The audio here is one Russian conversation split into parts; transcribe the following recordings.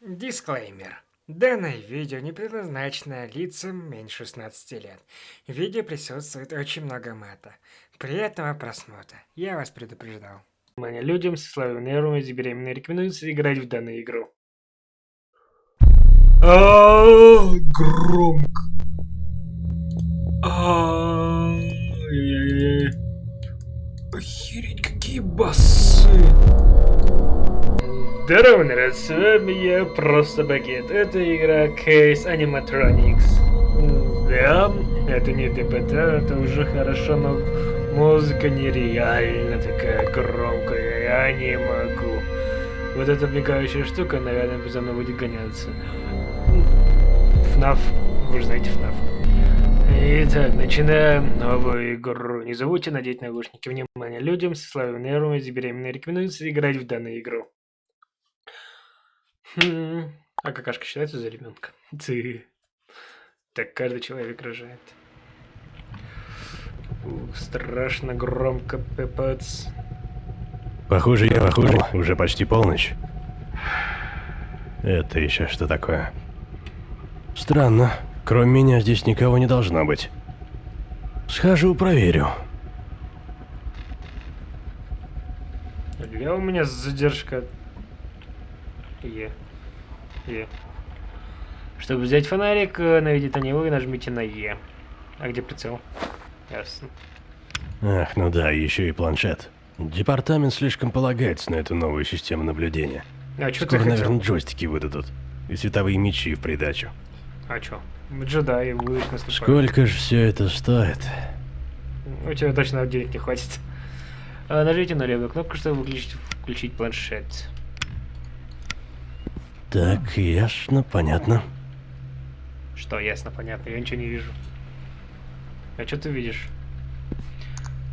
Дисклеймер. Данное видео не предназначено лицам меньше 16 лет. В видео присутствует очень много мата. Приятного просмотра. Я вас предупреждал. Внимание людям со слабым нервом и беременной рекомендуется играть в данную игру. А, громко. А, Охереть, какие басы! Здорово, народ, с вами я, Просто Багет. Это игра Case Animatronics. Да, это не ДПТ, это уже хорошо, но музыка нереально такая громкая, я не могу. Вот эта мигающая штука, наверное, за мной будет гоняться. ФНАФ, вы же знаете ФНАФ. Итак, начинаем новую игру. Не забудьте надеть наушники. Внимание, людям со слабым нервом и беременной рекомендуется играть в данную игру. Хм. А какашка считается за ребенка? Ты. Так каждый человек рожает. Ух, страшно громко, пепец. Похоже, я похоже. Уже почти полночь. Это еще что такое? Странно. Кроме меня здесь никого не должно быть. Схожу, проверю. Где у меня задержка Е. Е. Чтобы взять фонарик, э, наведите на него и нажмите на Е. А где прицел? Ясно. Ах, ну да, еще и планшет. Департамент слишком полагается на эту новую систему наблюдения. А что Скоро, ты хотел? наверное, джойстики выдадут. И световые мечи в придачу. А чё? Джедаи будешь наступать. Сколько же все это стоит? У тебя точно денег не хватит. А, нажмите на левую кнопку, чтобы выключить, включить планшет. Так, ясно, понятно. Что, ясно, понятно, я ничего не вижу. А что ты видишь?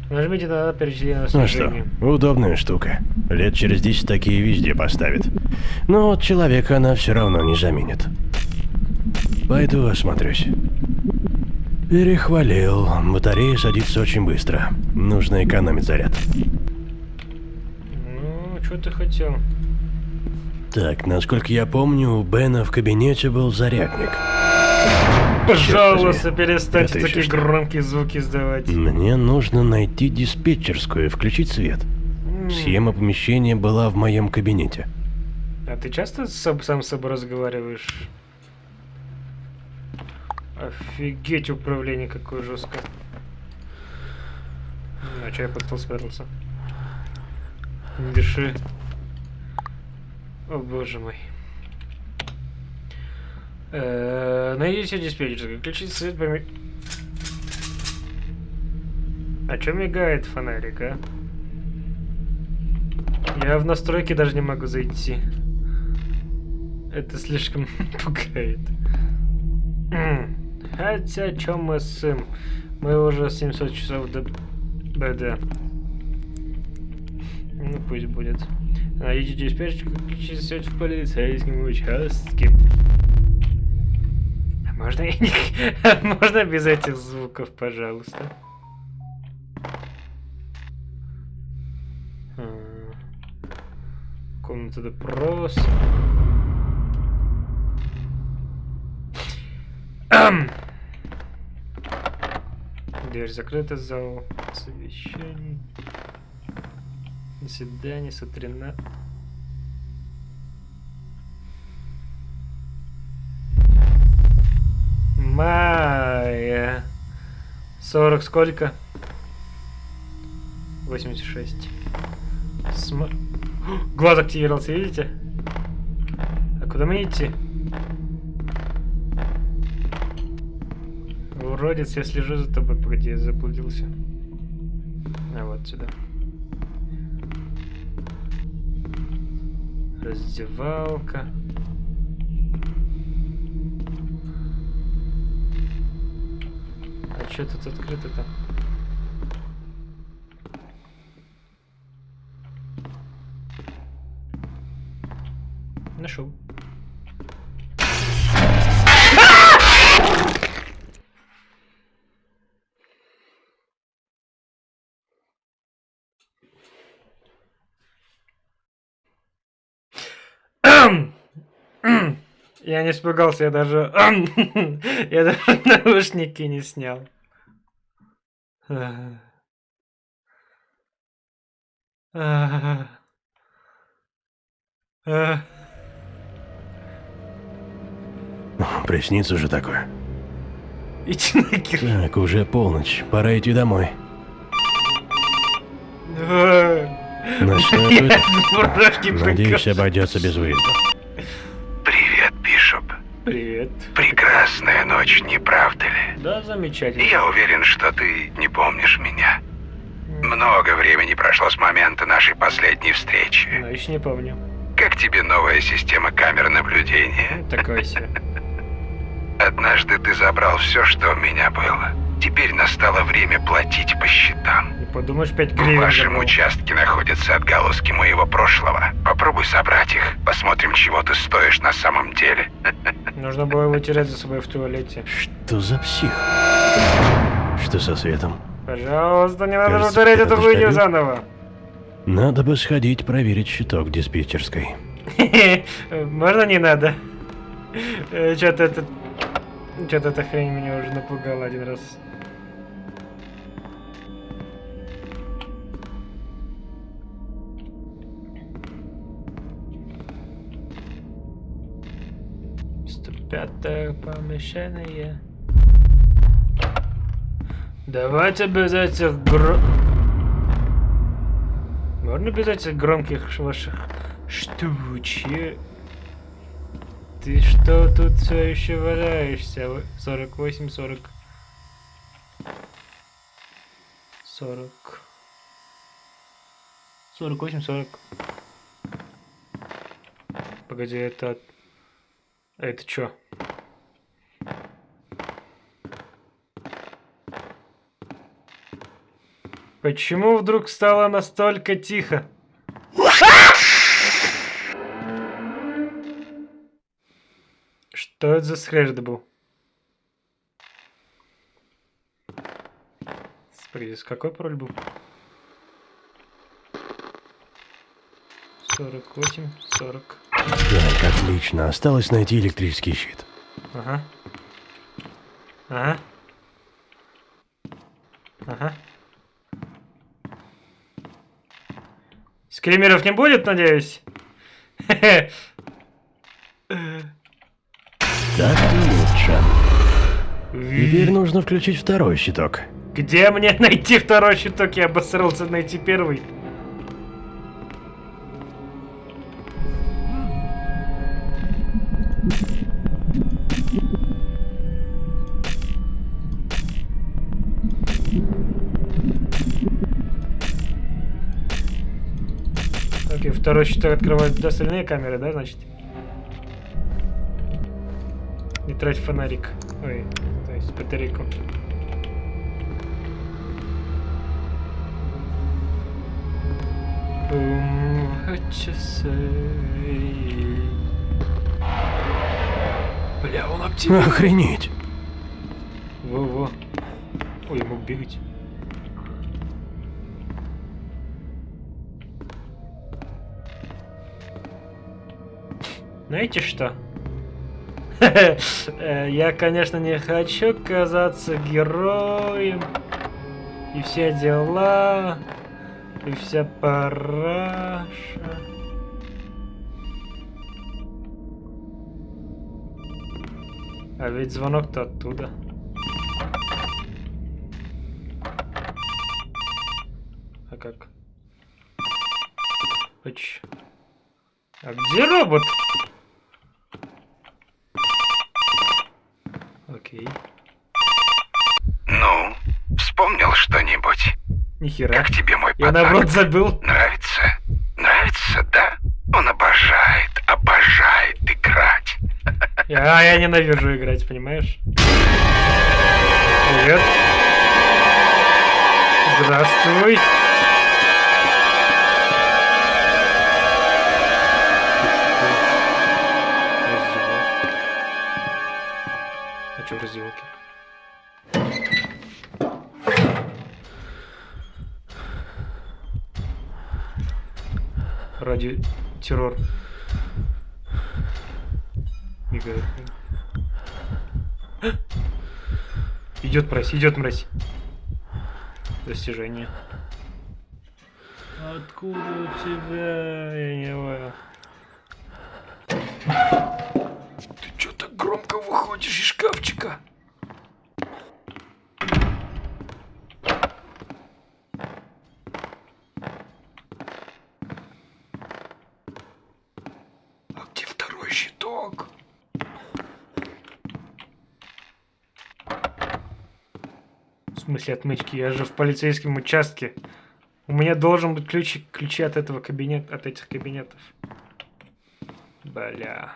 Нажмите на перечисление Ну что, удобная штука. Лет через 10 такие везде поставят. Но вот человека она все равно не заменит. Пойду осмотрюсь. Перехвалил. Батарея садится очень быстро. Нужно экономить заряд. Ну, что ты хотел? Так, насколько я помню, у Бена в кабинете был зарядник. Пожалуйста, перестаньте такие что? громкие звуки издавать. Мне нужно найти диспетчерскую и включить свет. М. Схема помещения была в моем кабинете. А ты часто сам, сам с собой разговариваешь? Офигеть, управление какое жесткое. А че я под стол спрятался? Не дыши. О боже мой. Э, Найдите диспетчерскую, включить свет поме... А чё мигает фонарик, а? Я в настройки даже не могу зайти. Это слишком пугает. Хотя, чё мы сын? Мы уже 700 часов до БД. Ну, пусть будет. Найдите диспетчерку, включите свет в полицейском участке. А Можно не... Можно без этих звуков, пожалуйста? М, Комната допроса. Ам! Дверь закрыта, зал совещаний. До свидания, Сатрина. Майя. 40 сколько? 86. Сма... Глаз активировался, видите? А куда мне идти? Уродец, я слежу за тобой. Погоди, я заблудился. А вот сюда. Раздевалка. А что тут открыто-то? Я не испугался, я даже... Я даже наушники не снял. Приснится же такое. Иди нахер. Так, уже полночь, пора идти домой. На что Надеюсь, обойдется без выезда. Привет. Прекрасная ночь, не правда ли? Да, замечательно. Я уверен, что ты не помнишь меня. Много времени прошло с момента нашей последней встречи. Но еще не помню. Как тебе новая система камер наблюдения? Такое себе. Однажды ты забрал все, что у меня было. Теперь настало время платить по счетам. Подумаешь, 5 В гривен вашем забрал. участке находятся отголоски моего прошлого. Попробуй собрать их. Посмотрим, чего ты стоишь на самом деле. Нужно было его терять за собой в туалете. Что за псих? Что со светом? Пожалуйста, не надо Кажется, повторять эту хуйню заново. Надо бы сходить проверить щиток диспетчерской. Можно не надо? Что-то это... Что-то эта хрень меня уже напугала один раз. Пятое помещение. Давайте без этих гро... Можно без этих громких ваших штучек? Ты что тут все еще валяешься? Вы- 48, 40. 40. 48, 40. Погоди, это... Это чё? Почему вдруг стало настолько тихо? Что это за скрежет был? Смотри, с какой пароль был? 48, 40. Так, отлично. Осталось найти электрический щит. Ага. Ага. Ага. Скримеров не будет, надеюсь? Так лучше. Теперь нужно включить второй щиток. Где мне найти второй щиток? Я обосрался найти первый. Второй щиток открывает остальные камеры, да, значит? Не трать фонарик. Ой, то есть батарейку. Boom, what you say? Бля, он активен. Охренеть. Во-во. Ой, мог бегать. Знаете что? Я, конечно, не хочу казаться героем. И все дела. И вся параша. А ведь звонок-то оттуда. А как? Оч. А где робот? Окей. Ну, вспомнил что-нибудь? Нихера. Как тебе мой Я подарок? наоборот забыл. Нравится? Нравится, да? Он обожает, обожает играть. Я, я ненавижу играть, понимаешь? Привет. Здравствуй. Ради террор. Игорь. Идет мразь, идет мразь. Достижение. Откуда у тебя? Я не понял. Ты чё так громко выходишь из шкафчика? А где второй щиток? В смысле отмычки? Я же в полицейском участке. У меня должен быть ключ, ключи от этого кабинета, от этих кабинетов. Бля.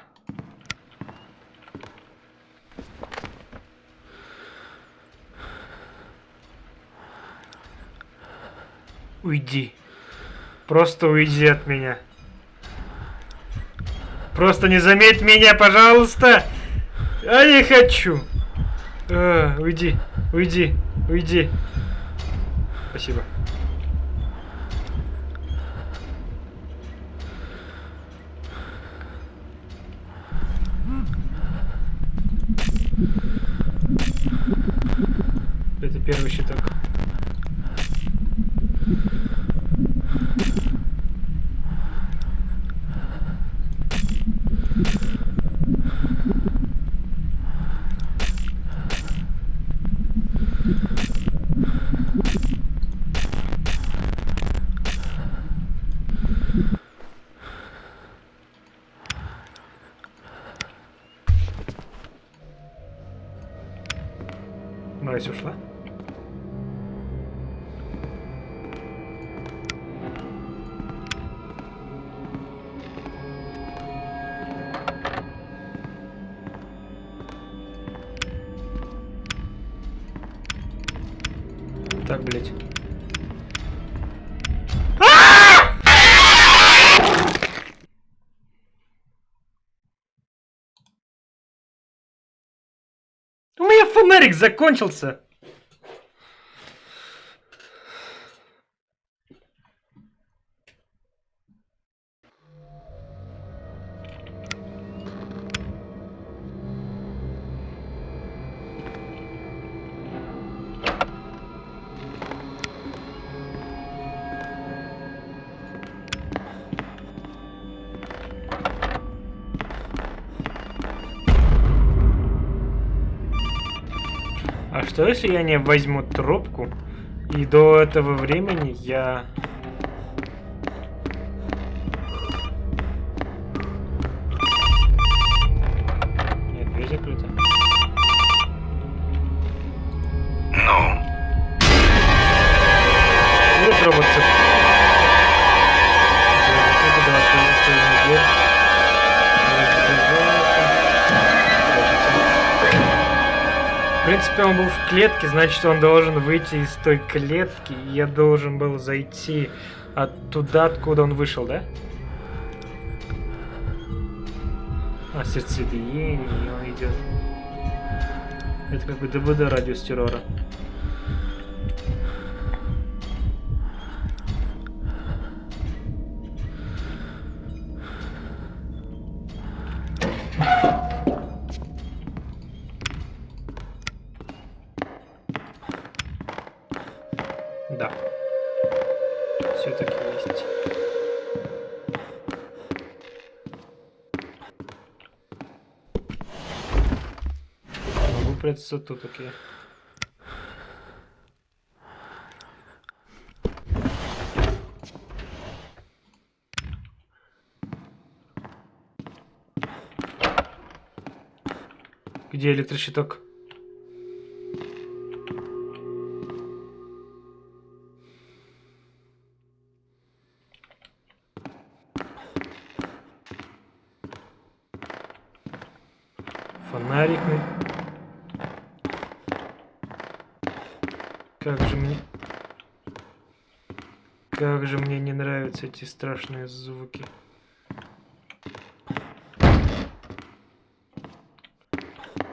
Уйди. Просто уйди от меня. Просто не заметь меня, пожалуйста. Я не хочу. А, уйди, уйди, уйди. Спасибо. У меня фонарик закончился. Что если я не возьму трубку и до этого времени я... он был в клетке, значит, он должен выйти из той клетки, я должен был зайти от туда, откуда он вышел, да? А, сердцебиение, он идет. Это как бы ДБД радиус террора. Прятаться тут, окей. Где электрощиток? Фонарик. Как же мне... Как же мне не нравятся эти страшные звуки.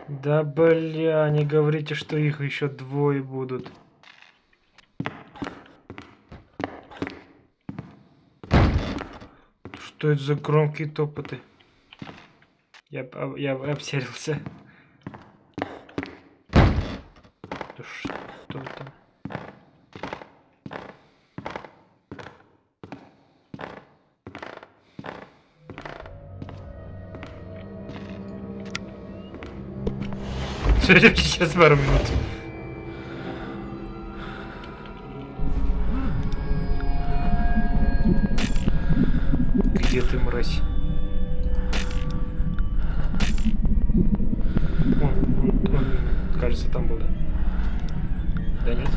Да бля, не говорите, что их еще двое будут. Что это за громкие топоты? Я, я обсерился. Сейчас минут. Где ты, мразь? Он, он- он, кажется, там был, да? Да нет?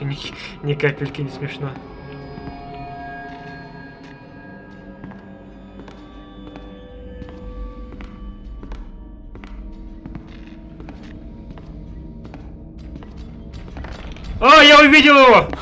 Вообще ни, ни капельки не смешно. А, я увидел его!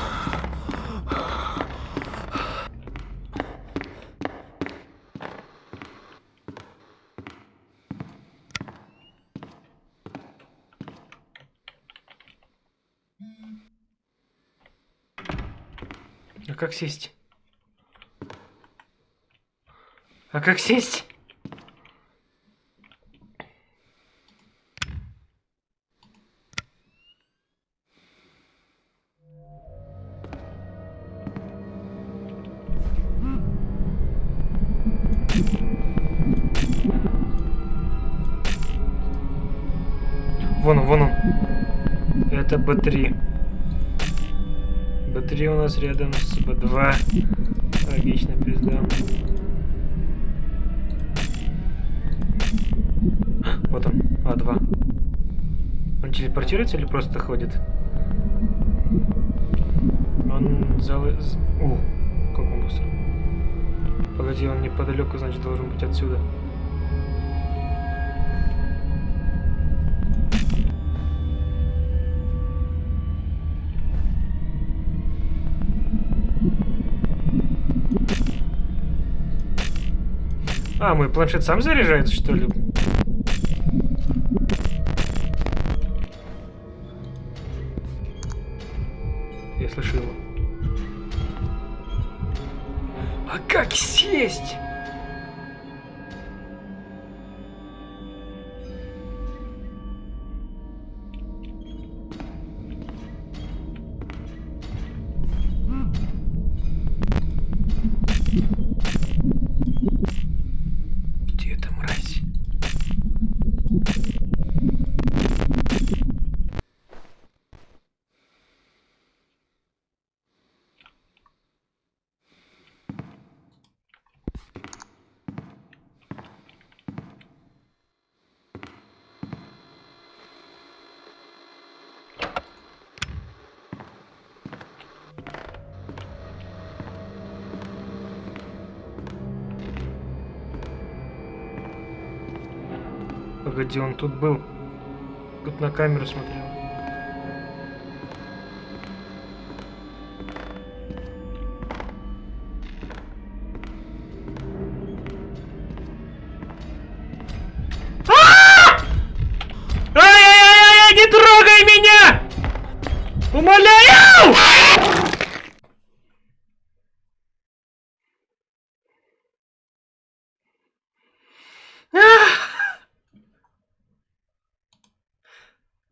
Как сесть? А как сесть? Вон он, вон он. Это Б3. Б3 у нас рядом с Б2. Логично, пизда. Вот он, А2. Он телепортируется или просто ходит? Он зал... з- О, как он быстро. Погоди, он неподалеку, значит, должен быть отсюда. А, мой планшет сам заряжается, что ли? Погоди, он тут был. Тут на камеру смотрел.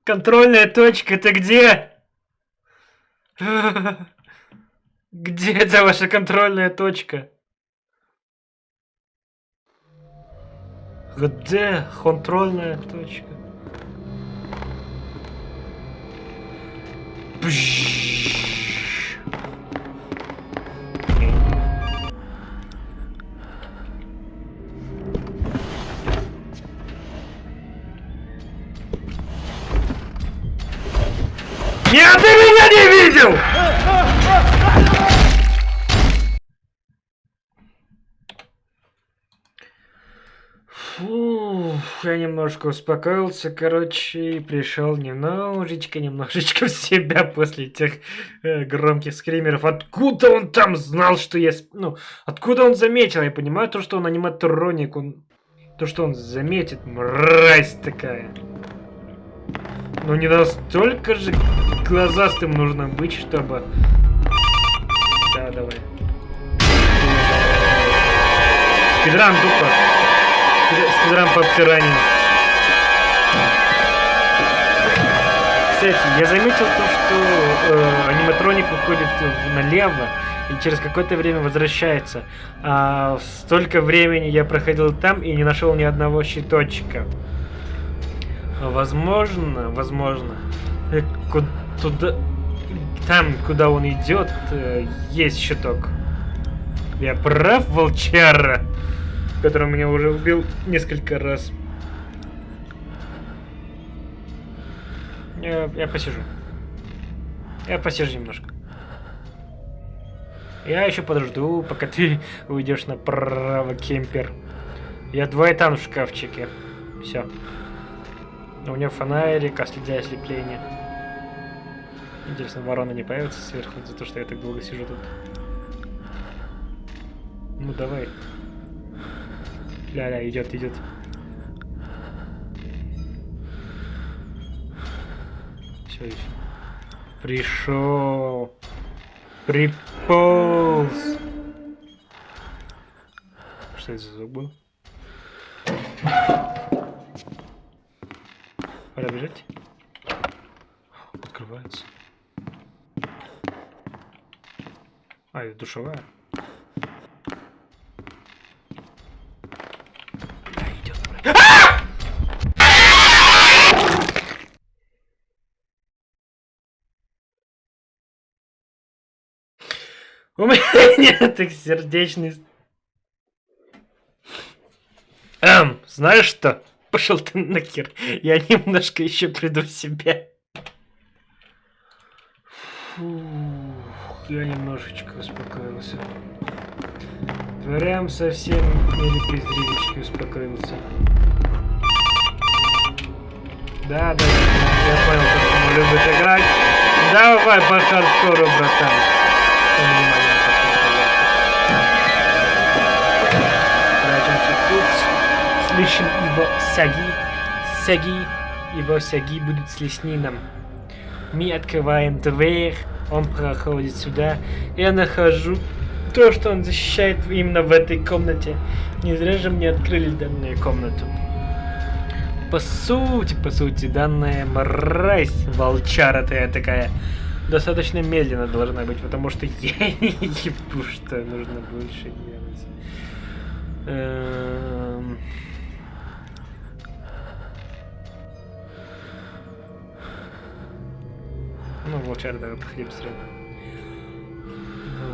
Контрольная точка, ты где? Где это ваша контрольная точка? Где контрольная точка? Пш. Видел! Фух, я немножко успокоился, короче, и пришел немножечко, немножечко в себя после тех э, громких скримеров. Откуда он там знал, что я... Ну, откуда он заметил? Я понимаю то, что он аниматроник, он... То, что он заметит, мразь такая. Но не настолько же глазастым нужно быть, чтобы... Да, давай. Спидран тупо. Спид- Спидран по обсиранию. Кстати, я заметил то, что э, аниматроник уходит налево и через какое-то время возвращается. А столько времени я проходил там и не нашел ни одного щиточка. Возможно, возможно, туда, там, куда он идет, э, есть щиток. Я прав, волчара, который меня уже убил несколько раз. Я, я посижу. Я посижу немножко. Я еще подожду, пока ты уйдешь направо, кемпер. Я двоетан в шкафчике. Все. У него фонарик, а для ослепления. Интересно, ворона не появится сверху за то, что я так долго сижу тут. Ну давай. Ля-ля, идет, идет. Все, еще. Пришел. Приполз. Что это за звук был? Пора бежать. Открывается. А, это душевая. Идет. У меня нет так сердечный... Эм, знаешь что? Пошел ты нахер. Я немножко еще приду в себя. Фух, я немножечко успокоился. Прям совсем или презревички успокоился. Да, да, да, я понял, он любит играть. Давай по хардкору, братан. Прячемся тут. Слышим его саги. Саги. Его саги будут слышны нам. Мы открываем дверь. Он проходит сюда. Я нахожу то, что он защищает именно в этой комнате. Не зря же мне открыли данную комнату. По сути, по сути, данная мразь, волчара ты такая, достаточно медленно должна быть, потому что я не ебу, что нужно больше делать. Ну, волчар, давай походи быстрее.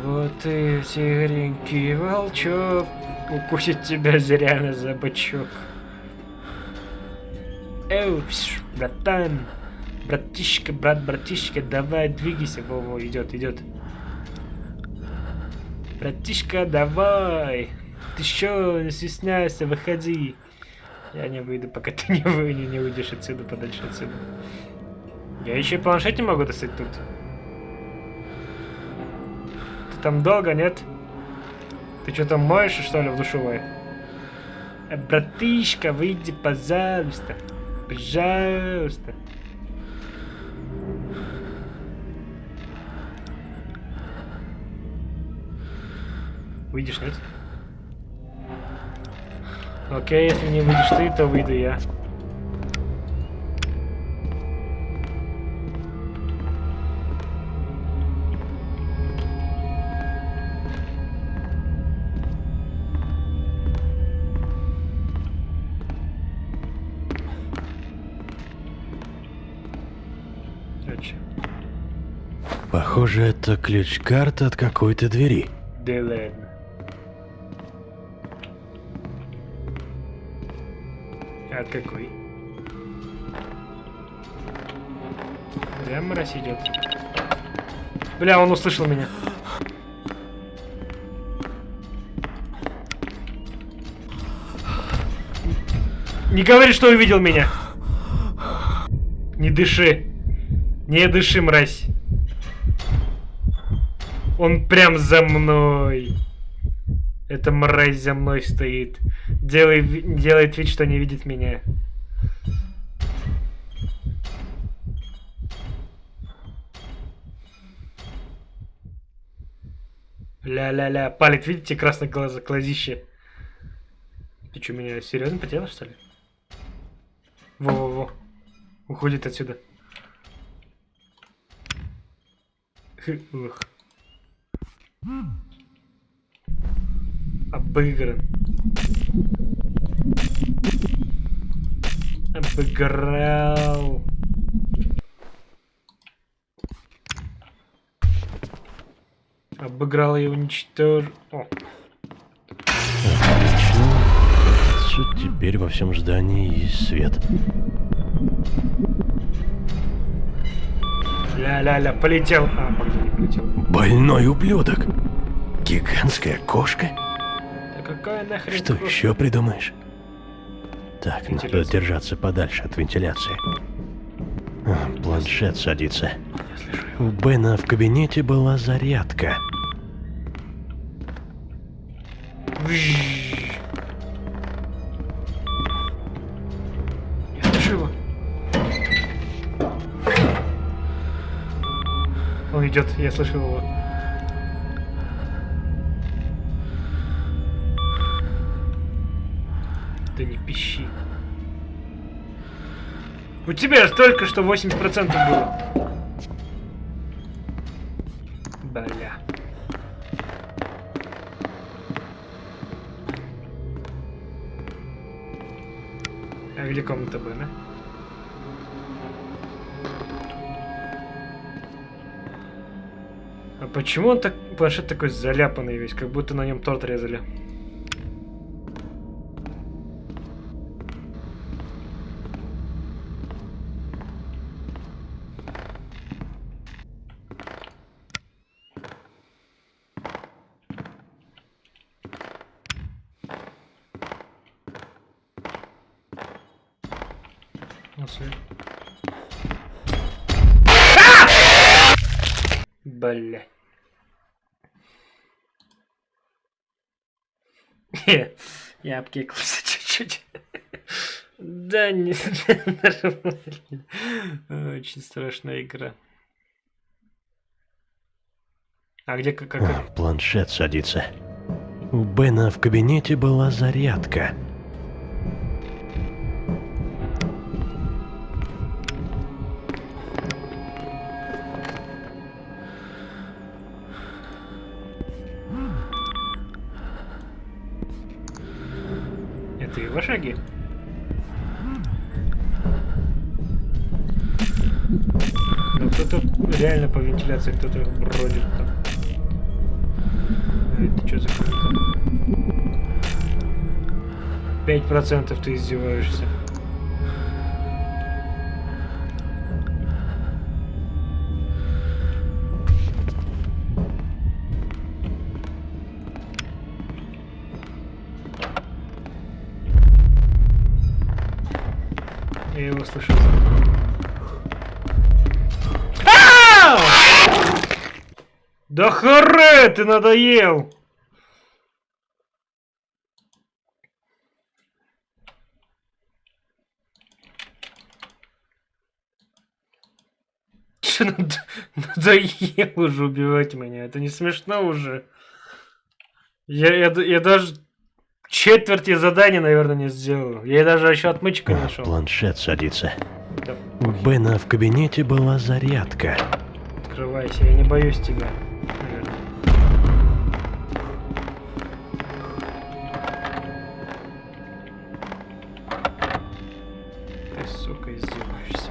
Вот и тигренький волчок укусит тебя зря за бочок. Эу, пш, братан, братишка, брат, братишка, давай двигайся, Во-во, идет, идет. Братишка, давай, ты что, не стесняйся, выходи. Я не выйду, пока ты не, вы, не, не уйдешь отсюда, подальше отсюда. Я еще и планшет не могу достать тут. Ты там долго, нет? Ты что там моешь, что ли, в душевой? Э, братишка, выйди, пожалуйста. Пожалуйста. Выйдешь, нет? Окей, если не выйдешь ты, то выйду я. Похоже, это ключ-карта от какой-то двери. да ладно. От какой? Прям мразь идет. Бля, он услышал меня. Не говори, что увидел меня. Не дыши. Не дыши, мразь. Он прям за мной. Эта мразь за мной стоит. Делай, ви- делает вид, что не видит меня. Ля-ля-ля. Палит, видите, красное глаза, глазище. Ты что, меня серьезно потерял, что ли? Во-во-во. Уходит отсюда. Ух. Обыгран. Обыграл. Обыграл и уничтожил. Кажется, Теперь во всем здании есть свет. ля-ля-ля, полетел. А, погоди, не полетел. Больной ублюдок. Гигантская кошка? Да какая нахрен Что кошка? еще придумаешь? Так, надо держаться подальше от вентиляции. А, Планшет садится. У Бена в кабинете была зарядка. Я слышу его. Он идет, я слышу его. Да не пищи. У тебя же только что 80% было. Бля. А где комната Бена? А почему он так планшет такой заляпанный весь, как будто на нем торт резали? Я обкекался чуть-чуть. Да, не нормально. Очень страшная игра. А где как... Планшет садится. У Бена в кабинете была зарядка. Шаги? Ну кто-то реально по вентиляции кто-то бродит там. Это что за? Пять процентов ты издеваешься. Я его слышал. Ау! Да харе, ты надоел! Чё над- надоело уже убивать меня? Это не смешно уже. Я, я, я даже четверти задания, наверное, не сделал. Я даже еще отмычку не нашел. Планшет садится. Да У Бена в кабинете была зарядка. Открывайся, я не боюсь тебя. наверное. Ты, сука, издеваешься.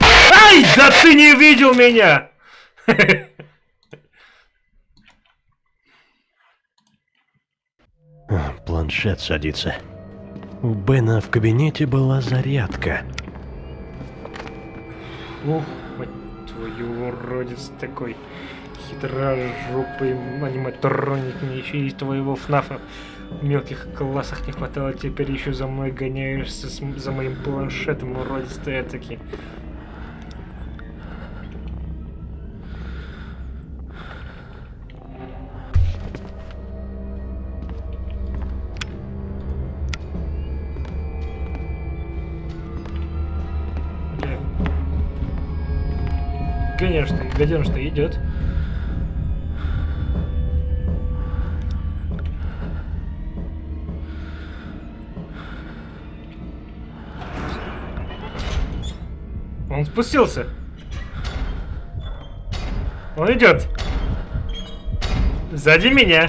Ай, да ты не видел меня! А, Планшет садится. У Бена в кабинете была зарядка. Ух, мать твою, уродец такой хитрожопый аниматроник. Мне еще и твоего фнафа в мелких классах не хватало. Теперь еще за мной гоняешься с, за моим планшетом, уродец ты таки. Конечно, гаденыш-то идет. Он спустился. Он идет. Сзади меня.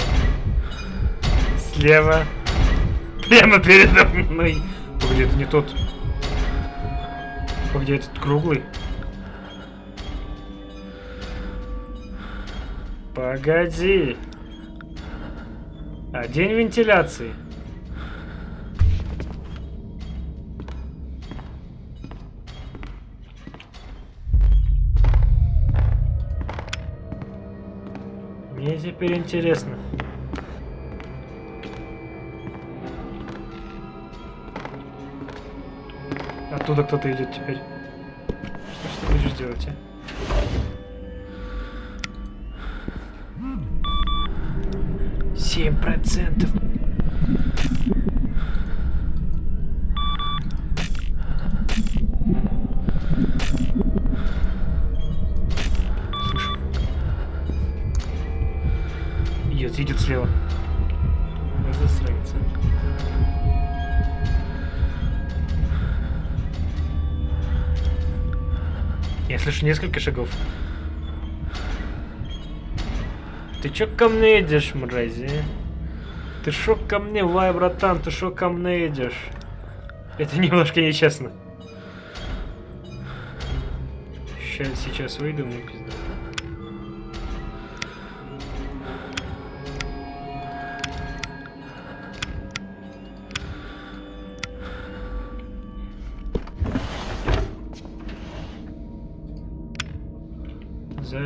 Слева. Прямо передо мной. Погоди, это не тот. Погоди, этот круглый. Погоди. А день вентиляции. Мне теперь интересно. Оттуда кто-то идет теперь. Что, что будешь делать, а? Семь процентов. Идет, идет слева. Засранец. Я слышу несколько шагов. Ты чё ко мне идешь, мрази? Ты шо ко мне, вай, братан, ты шо ко мне идешь? Это немножко нечестно. Сейчас, сейчас выйду, мне пизда.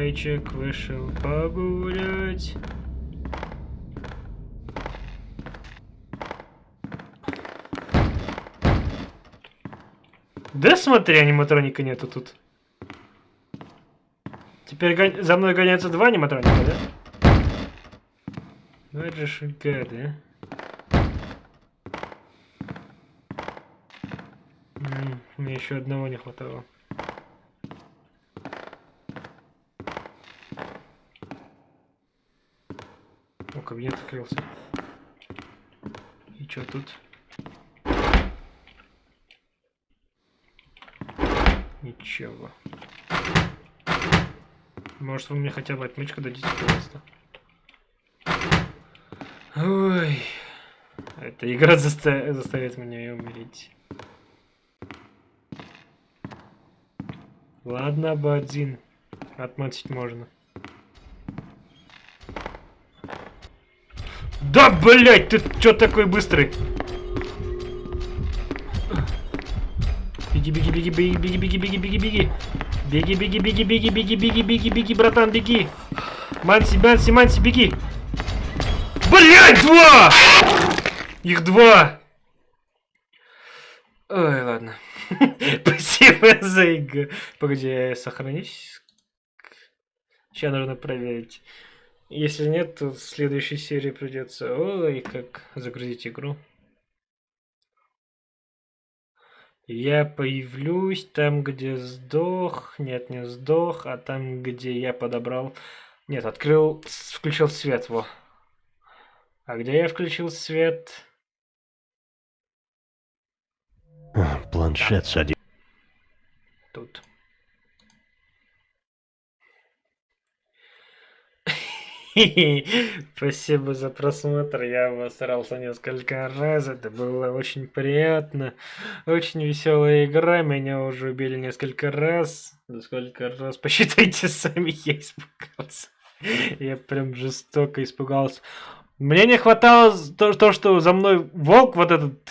Зайчик вышел погулять. Да смотри, аниматроника нету тут. Теперь гон... за мной гоняются два аниматроника, да? Ну это же гады, а. Мне еще одного не хватало. Кабинет открылся. И что тут? Ничего. Может, вы мне хотя бы отмычку дадите, пожалуйста? Ой. Эта игра заста заставит меня умереть. Ладно, бы один. Отмочить можно. Да, блять, ты чё такой быстрый? Беги, беги, беги, беги, беги, беги, беги, беги, беги. Беги, беги, беги, беги, беги, беги, беги, беги, братан, беги. Манси, Манси, Манси, беги. Блять, два! Их два. Ой, ладно. Спасибо за игру. Погоди, я сохранюсь. Сейчас нужно проверить. Если нет, то в следующей серии придется... Ой, как загрузить игру. Я появлюсь там, где сдох. Нет, не сдох, а там, где я подобрал... Нет, открыл, включил свет, во. А где я включил свет? Планшет сади. Тут. Спасибо за просмотр. Я обосрался несколько раз. Это было очень приятно. Очень веселая игра. Меня уже убили несколько раз. Да сколько раз? Посчитайте сами. Я испугался. Я прям жестоко испугался. Мне не хватало то, то, что за мной волк вот этот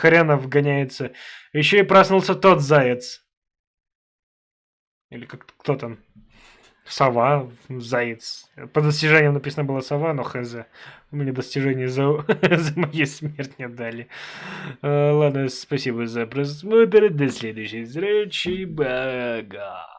хренов гоняется. Еще и проснулся тот заяц. Или как кто там? Сова, заяц. По достижениям написано было сова, но хз. Мне достижение за, за мою смерть не дали. А, ладно, спасибо за просмотр. До следующей встречи. Бага.